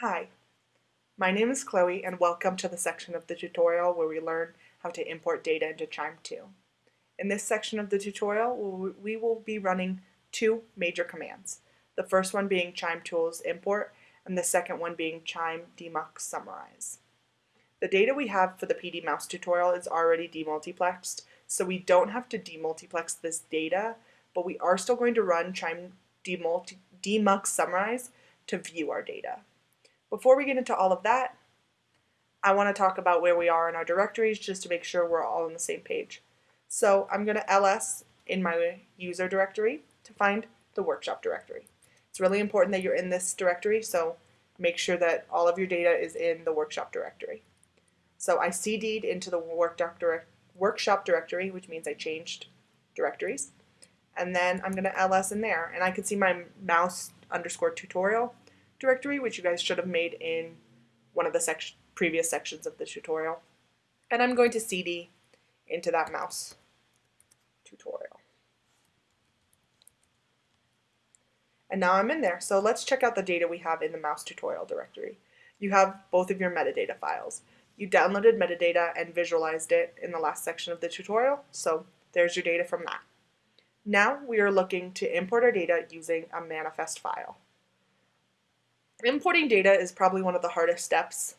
Hi, my name is Chloe and welcome to the section of the tutorial where we learn how to import data into QIIME 2. In this section of the tutorial, we will be running two major commands. The first one being QIIME tools import and the second one being QIIME demux summarize. The data we have for the PD mouse tutorial is already demultiplexed, so we don't have to demultiplex this data, but we are still going to run QIIME demux summarize to view our data. Before we get into all of that, I want to talk about where we are in our directories just to make sure we're all on the same page. So I'm going to ls in my user directory to find the workshop directory. It's really important that you're in this directory, so make sure that all of your data is in the workshop directory. So I cd'd into the workshop directory, which means I changed directories. And then I'm going to ls in there, and I can see my mouse underscore tutorial directory, which you guys should have made in one of the sec previous sections of the tutorial. And I'm going to cd into that mouse tutorial. And now I'm in there. So let's check out the data we have in the mouse tutorial directory. You have both of your metadata files. You downloaded metadata and visualized it in the last section of the tutorial, so there's your data from that. Now we are looking to import our data using a manifest file. Importing data is probably one of the hardest steps,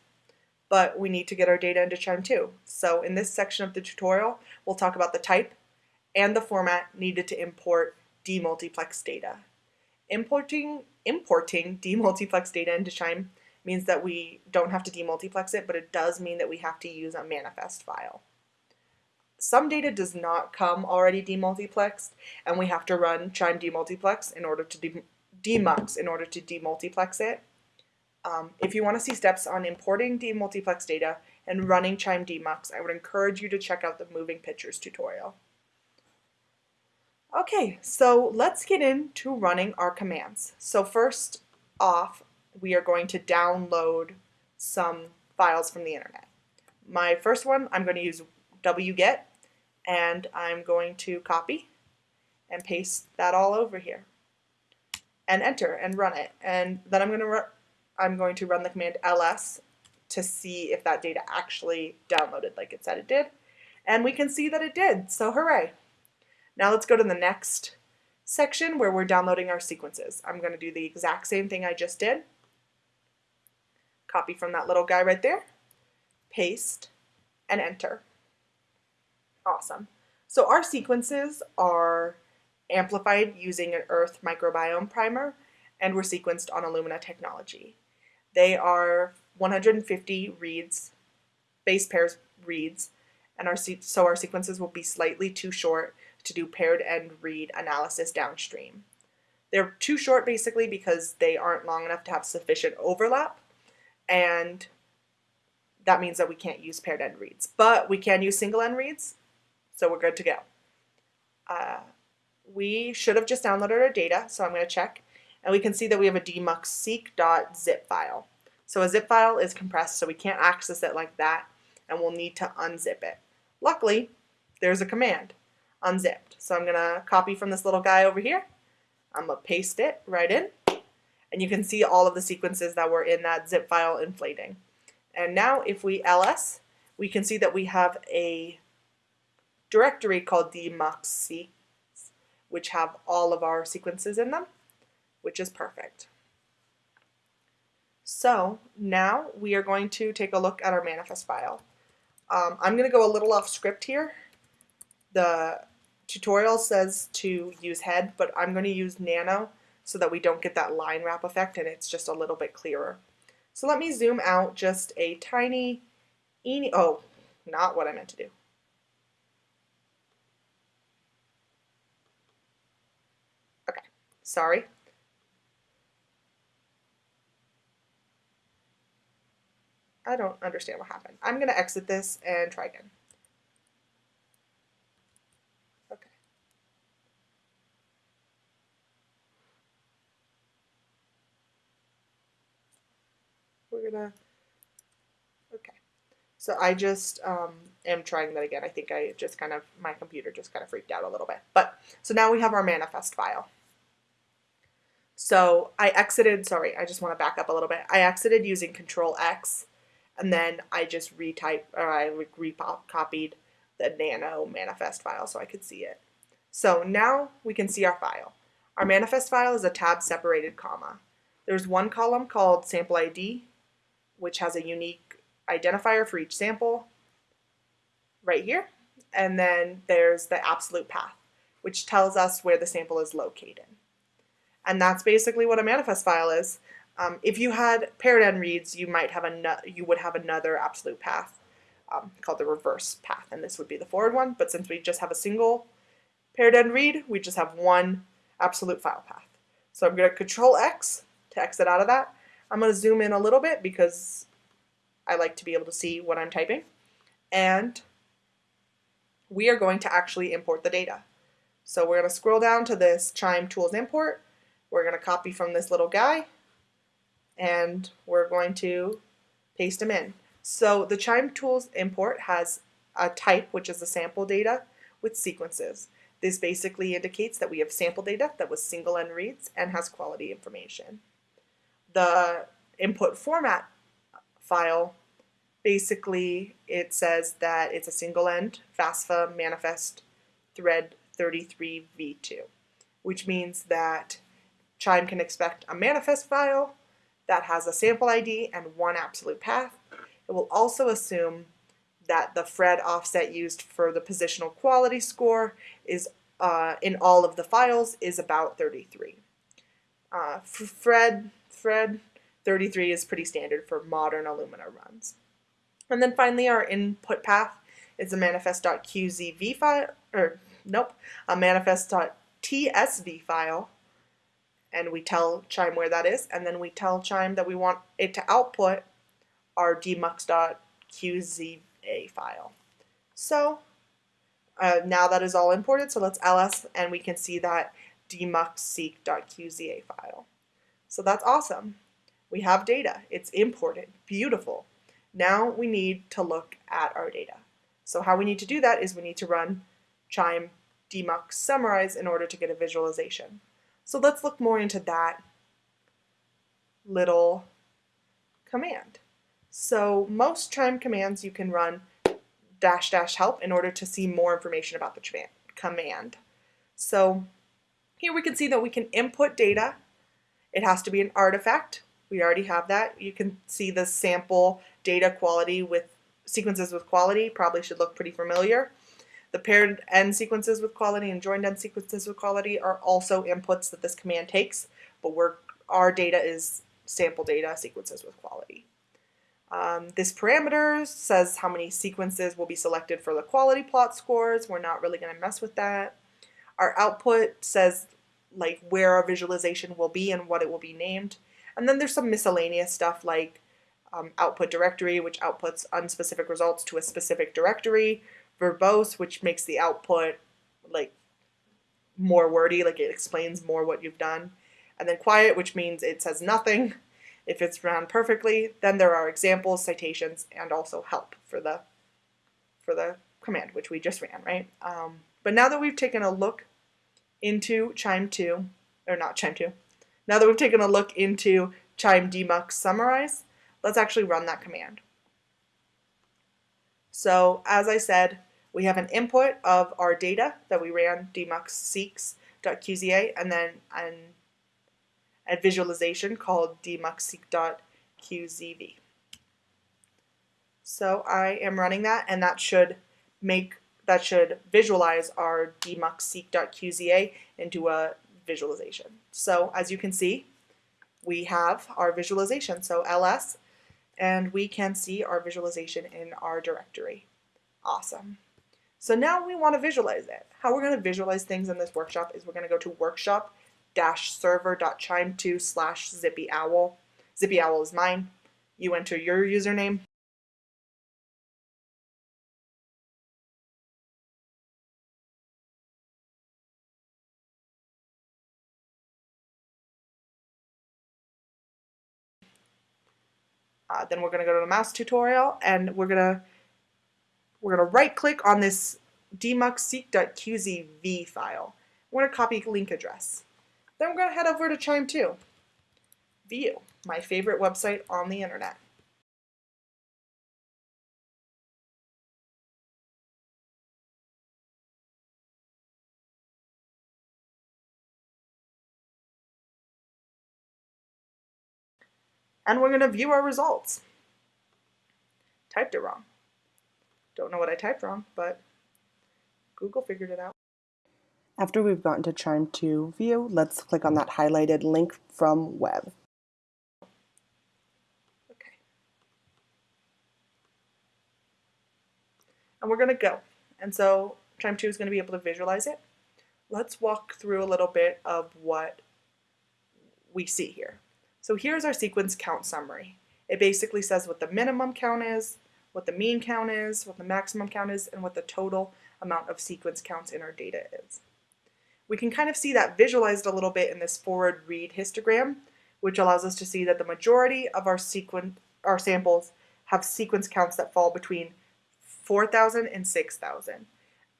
but we need to get our data into QIIME 2. So in this section of the tutorial, we'll talk about the type and the format needed to import demultiplex data. Importing, importing demultiplex data into QIIME means that we don't have to demultiplex it, but it does mean that we have to use a manifest file. Some data does not come already demultiplexed, and we have to run QIIME demultiplex in order to de demux in order to demultiplex it. Um, if you want to see steps on importing demultiplex data and running QIIME demux, I would encourage you to check out the moving pictures tutorial. Okay, so let's get into running our commands. So first off, we are going to download some files from the internet. My first one, I'm going to use wget, and I'm going to copy and paste that all over here and enter and run it. And then I'm going to I'm going to run the command ls to see if that data actually downloaded like it said it did. And we can see that it did, so hooray. Now let's go to the next section where we're downloading our sequences. I'm going to do the exact same thing I just did. Copy from that little guy right there, paste, and enter. Awesome. So our sequences are amplified using an Earth microbiome primer, and were sequenced on Illumina technology. They are 150 reads, base pairs reads, and our so our sequences will be slightly too short to do paired end read analysis downstream. They're too short basically because they aren't long enough to have sufficient overlap, and that means that we can't use paired end reads. But we can use single end reads, so we're good to go. Uh, we should have just downloaded our data, so I'm going to check. And we can see that we have a demuxseq.zip file. So a zip file is compressed, so we can't access it like that, and we'll need to unzip it. Luckily, there's a command, unzipped. So I'm going to copy from this little guy over here. I'm to paste it right in, and you can see all of the sequences that were in that zip file inflating. And now if we ls, we can see that we have a directory called demuxseq which have all of our sequences in them, which is perfect. So now we are going to take a look at our manifest file. Um, I'm going to go a little off script here. The tutorial says to use head, but I'm going to use nano so that we don't get that line wrap effect and it's just a little bit clearer. So let me zoom out just a tiny, oh, not what I meant to do. Okay, sorry. I don't understand what happened. I'm going to exit this and try again. Okay. We're going to, okay. So I just um, am trying that again. I think I just kind of, my computer just kind of freaked out a little bit. But, so now we have our manifest file. So I exited, sorry, I just want to back up a little bit. I exited using Control X and then I just retyped or I recopied the nano manifest file so I could see it. So now we can see our file. Our manifest file is a tab separated comma. There's one column called sample ID, which has a unique identifier for each sample right here. And then there's the absolute path, which tells us where the sample is located. And that's basically what a manifest file is. Um, if you had end reads, you might have a you would have another absolute path um, called the reverse path, and this would be the forward one. But since we just have a single paired end read, we just have one absolute file path. So I'm going to Control X to exit out of that. I'm going to zoom in a little bit because I like to be able to see what I'm typing. And we are going to actually import the data. So we're going to scroll down to this QIIME Tools Import. We're going to copy from this little guy and we're going to paste them in. So the QIIME Tools import has a type, which is the sample data, with sequences. This basically indicates that we have sample data that was single end reads and has quality information. The input format file, basically it says that it's a single end FASFA manifest thread 33v2, which means that QIIME can expect a manifest file that has a sample ID and one absolute path. It will also assume that the Phred offset used for the positional quality score is uh, in all of the files is about 33. Uh, Phred, Phred 33 is pretty standard for modern Illumina runs. And then finally our input path is a manifest.qzv file, or nope, a manifest.tsv file and we tell QIIME where that is, and then we tell QIIME that we want it to output our demux.qza file. So uh, now that is all imported, so let's ls and we can see that demuxseq.qza file. So that's awesome. We have data. It's imported. Beautiful. Now we need to look at our data. So how we need to do that is we need to run QIIME demux summarize in order to get a visualization. So let's look more into that little command. So most QIIME commands you can run dash dash help in order to see more information about the command. So here we can see that we can input data. It has to be an artifact. We already have that. You can see the sample data quality with sequences with quality probably should look pretty familiar. The paired end sequences with quality and joined end sequences with quality are also inputs that this command takes, but we're, our data is sample data sequences with quality. Um, this parameter says how many sequences will be selected for the quality plot scores. We're not really going to mess with that. Our output says like where our visualization will be and what it will be named. And then there's some miscellaneous stuff like um, output directory, which outputs unspecific results to a specific directory, verbose, which makes the output like more wordy, like it explains more what you've done. And then quiet, which means it says nothing. If it's run perfectly, then there are examples, citations, and also help for the for the command, which we just ran, right? Um, but now that we've taken a look into QIIME 2, or not QIIME 2, now that we've taken a look into QIIME demux summarize, let's actually run that command. So as I said, we have an input of our data that we ran demuxseeks.qza and then an, a visualization called demuxseek.qzv. So I am running that and that should make that should visualize our demuxseek.qza into a visualization. So as you can see, we have our visualization. So ls, and we can see our visualization in our directory. Awesome. So now we want to visualize it. How we're going to visualize things in this workshop is we're going to go to workshop-server.chime2 slash zippyowl. Zippyowl is mine. You enter your username. Uh, then we're going to go to the mouse tutorial and we're going to we're going to right click on this demuxseek.qzv file. We're going to copy link address. Then we're going to head over to QIIME 2. View, my favorite website on the internet. And we're going to view our results. Typed it wrong. Don't know what I typed wrong, but Google figured it out. After we've gotten to QIIME 2 view, let's click on that highlighted link from web. Okay. And we're going to go. And so QIIME 2 is going to be able to visualize it. Let's walk through a little bit of what we see here. So here's our sequence count summary. It basically says what the minimum count is, what the mean count is, what the maximum count is, and what the total amount of sequence counts in our data is. We can kind of see that visualized a little bit in this forward read histogram, which allows us to see that the majority of our sequence, our samples have sequence counts that fall between 4,000 and 6,000.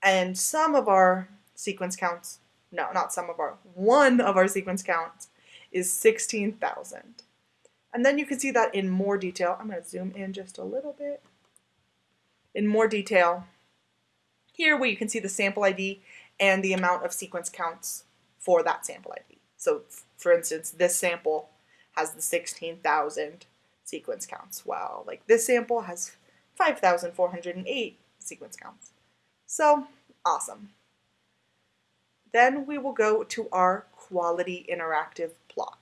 And some of our sequence counts, no, not some of our, one of our sequence counts is 16,000. And then you can see that in more detail. I'm going to zoom in just a little bit. In more detail, here where you can see the sample ID and the amount of sequence counts for that sample ID. So for instance, this sample has the 16,000 sequence counts. Wow, like this sample has 5,408 sequence counts. So awesome. Then we will go to our quality interactive plot.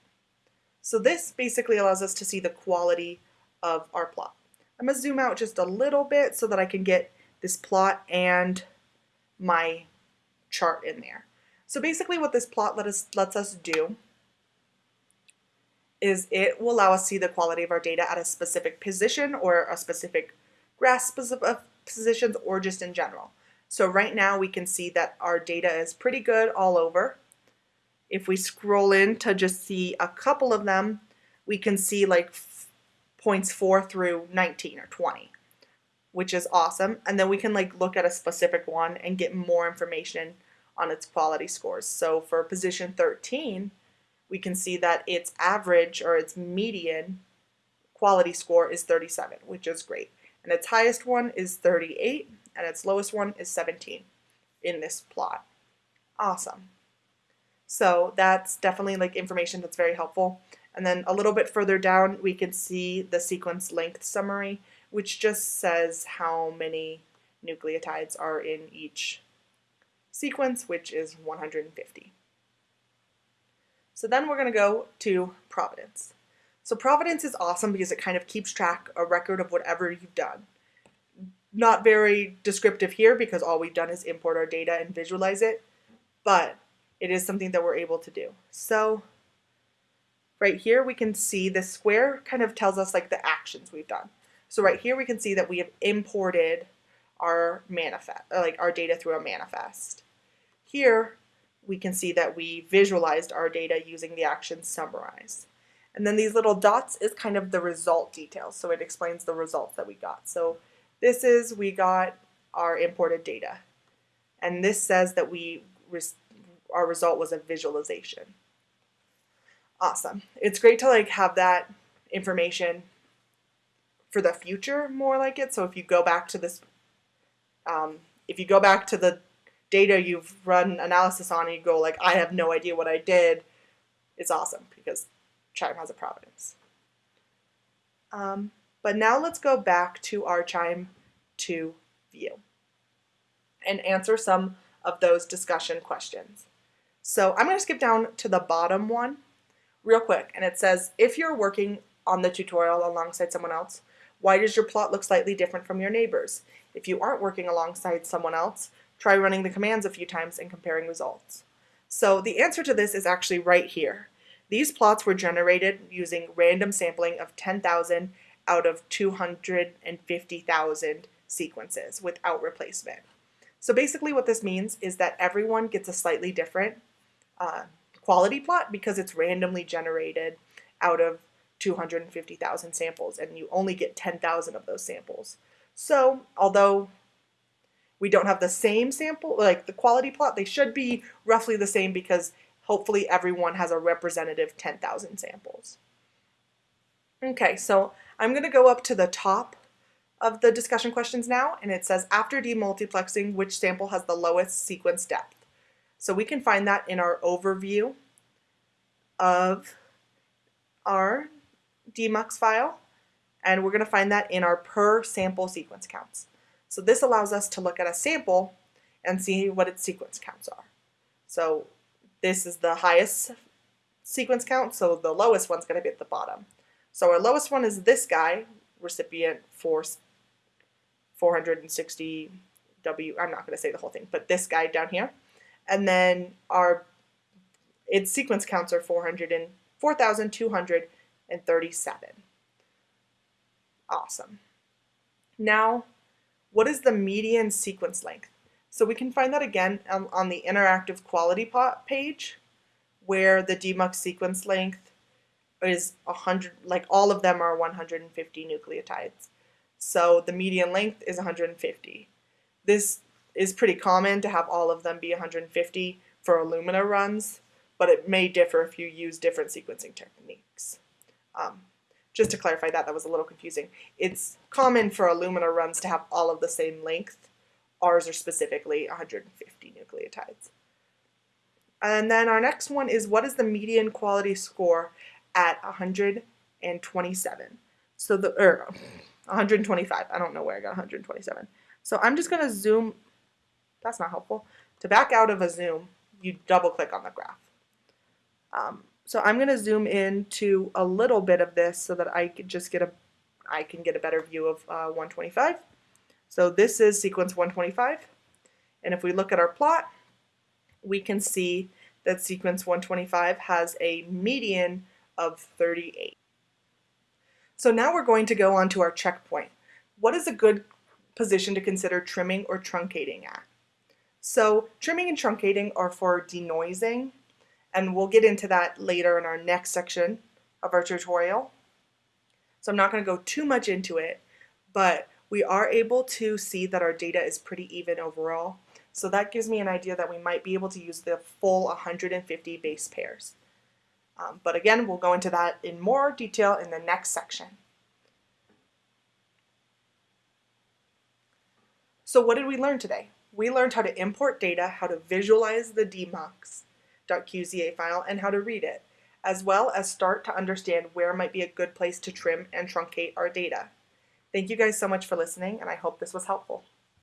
So this basically allows us to see the quality of our plot. I'm to zoom out just a little bit so that I can get this plot and my chart in there. So basically what this plot let us, lets us do is it will allow us to see the quality of our data at a specific position or a specific grasp of positions or just in general. So right now we can see that our data is pretty good all over. If we scroll in to just see a couple of them, we can see like points 4 through 19 or 20, which is awesome. And then we can like look at a specific one and get more information on its quality scores. So for position 13, we can see that its average or its median quality score is 37, which is great. And its highest one is 38, and its lowest one is 17 in this plot. Awesome. So that's definitely like information that's very helpful. And then a little bit further down, we can see the sequence length summary, which just says how many nucleotides are in each sequence, which is 150. So then we're going to go to Providence. So Providence is awesome because it kind of keeps track, a record of whatever you've done. Not very descriptive here because all we've done is import our data and visualize it, but it is something that we're able to do. So right here we can see the square kind of tells us like the actions we've done. So right here we can see that we have imported our manifest, uh, like our data through a manifest. Here we can see that we visualized our data using the action summarize. And then these little dots is kind of the result details. So it explains the results that we got. So this is, we got our imported data. And this says that we our result was a visualization. Awesome. It's great to like have that information for the future more like it. So if you go back to this, um, if you go back to the data you've run analysis on and you go like, I have no idea what I did, it's awesome because QIIME has a providence. Um, but now let's go back to our QIIME 2 view and answer some of those discussion questions. So I'm going to skip down to the bottom one real quick. And it says, if you're working on the tutorial alongside someone else, why does your plot look slightly different from your neighbors? If you aren't working alongside someone else, try running the commands a few times and comparing results. So the answer to this is actually right here. These plots were generated using random sampling of 10,000 out of 250,000 sequences without replacement. So basically what this means is that everyone gets a slightly different uh, quality plot because it's randomly generated out of 250,000 samples and you only get 10,000 of those samples. So although we don't have the same sample, like the quality plot, they should be roughly the same because hopefully everyone has a representative 10,000 samples. Okay, so I'm going to go up to the top of the discussion questions now, and it says, after demultiplexing, which sample has the lowest sequence depth? So we can find that in our overview of our demux file, and we're going to find that in our per sample sequence counts. So this allows us to look at a sample and see what its sequence counts are. So this is the highest sequence count, so the lowest one's going to be at the bottom. So our lowest one is this guy, recipient for 460 W, I'm not going to say the whole thing, but this guy down here. And then our its sequence counts are 400 and 4,237. Awesome. Now, what is the median sequence length? So we can find that again on, on the interactive quality page where the demux sequence length is 100, like all of them are 150 nucleotides. So the median length is 150. This is pretty common to have all of them be 150 for Illumina runs, but it may differ if you use different sequencing techniques. Um, just to clarify that, that was a little confusing. It's common for Illumina runs to have all of the same length. Ours are specifically 150 nucleotides. And then our next one is what is the median quality score at 127? So the, or 125, I don't know where I got 127. So I'm just gonna zoom, that's not helpful. To back out of a zoom, you double click on the graph. Um, so I'm going to zoom in to a little bit of this so that I can just get a I can get a better view of uh, 125. So this is sequence 125. And if we look at our plot, we can see that sequence 125 has a median of 38. So now we're going to go on to our checkpoint. What is a good position to consider trimming or truncating at? So trimming and truncating are for denoising and we'll get into that later in our next section of our tutorial. So I'm not going to go too much into it, but we are able to see that our data is pretty even overall. So that gives me an idea that we might be able to use the full 150 base pairs. Um, but again, we'll go into that in more detail in the next section. So what did we learn today? We learned how to import data, how to visualize the demux, .qza file and how to read it, as well as start to understand where might be a good place to trim and truncate our data. Thank you guys so much for listening and I hope this was helpful.